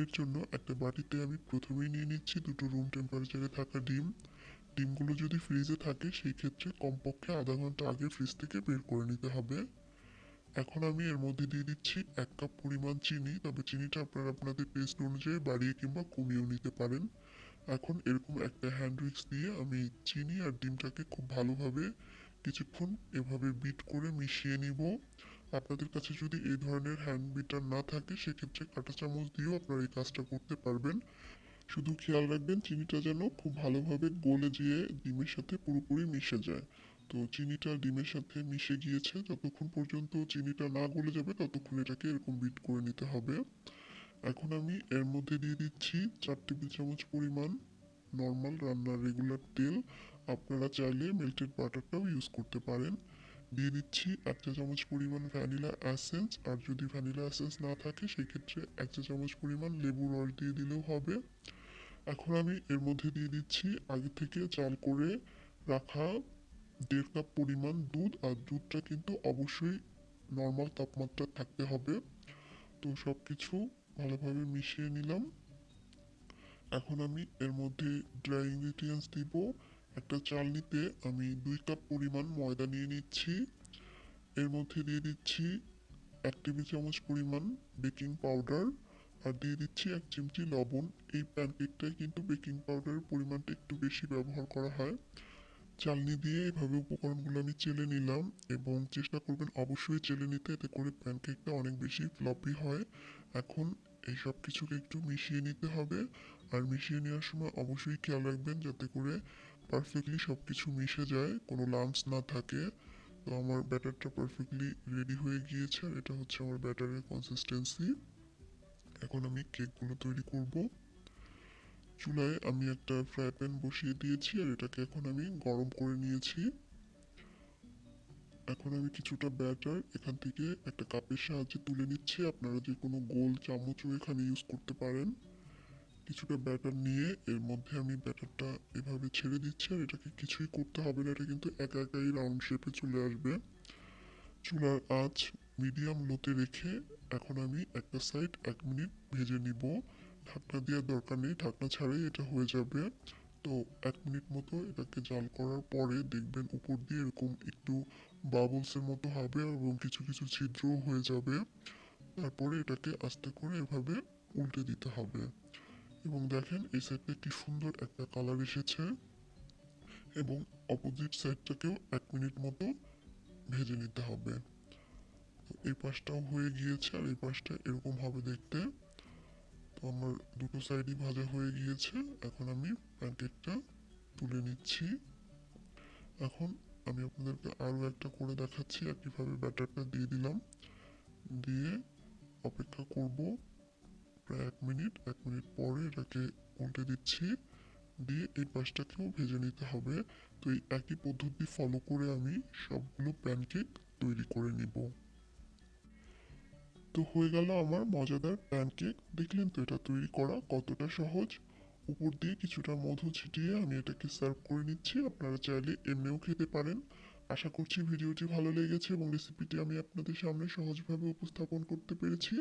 এর জন্য একটা বাটিতে আমি প্রথমেই নিয়ে নিচ্ছি দুটো রুম টেম্পারেচারে থাকা ডিম। ডিমগুলো যদি ফ্রিজে থাকে, সেই ক্ষেত্রে কমপক্ষে আধা ঘণ্টা আগে ফ্রিজ থেকে বের করে নিতে হবে। এখন আমি এর মধ্যে দিয়ে দিচ্ছি এক কাপ পরিমাণ চিনি, তবে চিনিটা আপনারা আপনাদের টেস্ট অনুযায়ী বাড়িয়ে কিংবা কমিয়েও নিতে পারেন। এখন এরকম একটা হ্যান্ড উইক্স দিয়ে আমি চিনি আর ডিমটাকে খুব ভালোভাবে কিছুক্ষণ এভাবে বিট করে মিশিয়ে নিব। আপনাদের কাছে যদি এই ধরনের হ্যান্ড বিটার না থাকে, সেক্ষেত্রে কাঁটা চামচ দিয়েও আপনারা এই কাজটা করতে পারবেন। শুধু খেয়াল রাখবেন, চিনিটা যেন খুব ভালোভাবে গলে গিয়ে ডিমের সাথে পুরোপুরি মিশে যায়। তো চিনিটা ডিমের সাথে মিশে গিয়েছে, যতক্ষণ পর্যন্ত চিনিটা না গলে যাবে, ততক্ষণ এটাকে এরকম বিট করে নিতে হবে। এখন আমি এর মধ্যে দিয়ে দিচ্ছি চার টেবিল চামচ পরিমাণ নর্মাল রান্নার রেগুলার তেল। আপনারা চাইলে মেল্টেড বাটারটাও ইউজ করতে পারেন। দিয়ে দিচ্ছি এক চা চামচ পরিমাণ ভ্যানিলা অ্যাসেন্স আর যদি ভ্যানিলা অ্যাসেন্স না থাকে, সেক্ষেত্রে এক চা চামচ পরিমাণ লেবুর রস দিয়ে দিলেও হবে। এখন আমি এর মধ্যে দিয়ে দিচ্ছি আগে থেকে চাল করে রাখা দেড় কাপ পরিমাণ দুধ, আর দুধটা কিন্তু অবশ্যই নর্মাল তাপমাত্রা থাকতে হবে। তো সব কিছু ভালোভাবে মিশিয়ে নিলাম। এখন আমি এর মধ্যে ড্রাই ইনগ্রিডিয়েন্টস দিব। একটা চালনিতে আমি দুই কাপ পরিমাণ ময়দা নিয়ে নিচ্ছি। এর মধ্যে দিয়ে দিচ্ছি এক টেবিল চামচ পরিমাণ বেকিং পাউডার আর দিয়ে দিচ্ছি এক চিমটি লবণ। এই প্যানকেকটায় কিন্তু বেকিং পাউডারের পরিমাণটা একটু বেশি ব্যবহার করা হয়। চালনি দিয়ে এভাবে উপকরণগুলো আমি চেলে নিলাম এবং চেষ্টা করবেন অবশ্যই চেলে নিতে। এতে করে প্যানকেকটা অনেক বেশি ফ্লপি হয়। এখন এই সব কিছুকে একটু মিশিয়ে নিতে হবে। আর মিশিয়ে নেওয়ার সময় অবশ্যই খেয়াল রাখবেন যাতে করে পারফেক্টলি সব কিছু মিশে যায়, কোনো লাম্পস না থাকে, তো আমার ব্যাটারটা পারফেক্টলি রেডি হয়ে গিয়েছে, আর এটা হচ্ছে আমার ব্যাটারের কনসিস্টেন্সি এখন আমি কেকগুলো তৈরি করব। চুলায় আমি একটা ফ্রাই প্যান বসিয়ে দিয়েছি, আর এটাকে এখন আমি গরম করে নিয়েছি। এখন আমি কিছুটা ব্যাটার এখান থেকে একটা কাপের সাহায্যে তুলে নিচ্ছি, আপনারা যে কোনো গোল চামচও এখানে ইউজ করতে পারেন। কিছুটা ব্যাটার নিয়ে এর মধ্যে আমি ব্যাটারটা এভাবে ছেড়ে দিচ্ছি আর এটাকে কিছুই করতে হবে না, এটা কিন্তু একা একাই রাউন্ড শেপে চলে আসবে। চুলার আঁচ মিডিয়াম লোতে রেখে এখন আমি একটা সাইড এক মিনিট ভেজে নিব। ঢাকনা দেওয়ার দরকার নেই, ঢাকনা ছাড়াই এটা হয়ে যাবে। তো এক মিনিট মতো এটাকে জাল করার পরে দেখবেন উপর দিয়ে এরকম একটু বাবলসের মতো হবে এবং কিছু কিছু ছিদ্রও হয়ে যাবে। তারপরে এটাকে আস্তে করে এভাবে উল্টে দিতে হবে। এবং দেখেন এই সাইডটা কি সুন্দর একটা কালার এসেছে এবং অপোজিট সাইডটাকেও এক মিনিট মতো ভেজে নিতে হবে। এই পাশটাও হয়ে গিয়েছে আর এই পাশটা এরকম হবে দেখতে। তো আমার দুটো সাইডই ভাজা হয়ে গিয়েছে। এখন আমি প্যানকেকটা তুলে নিচ্ছি। এখন আমি আপনাদেরকে আরও একটা করে দেখাচ্ছি একইভাবে ব্যাটারটা দিয়ে দিলাম। দিয়ে অপেক্ষা করব। প্রায় এক মিনিট এক মিনিট পরে এটাকে উল্টে দিচ্ছি। দিয়ে এই পাশটাকেও ভেজে নিতে হবে। তো এই একই পদ্ধতি ফলো করে আমি সবগুলো প্যানকেক তৈরি করে নিব। তো হয়ে গেল আমার মজাদার প্যানকেক দেখলেন তো এটা তৈরি করা কতটা সহজ। উপর দিয়ে কিছুটা মধু ছিটিয়ে আমি এটাকে সার্ভ করে নিচ্ছি। আপনারা চাইলে এমনিও খেতে পারেন। আশা করছি ভিডিওটি ভালো লেগেছে এবং রেসিপিটি আমি আপনাদের সামনে সহজভাবে উপস্থাপন করতে পেরেছি।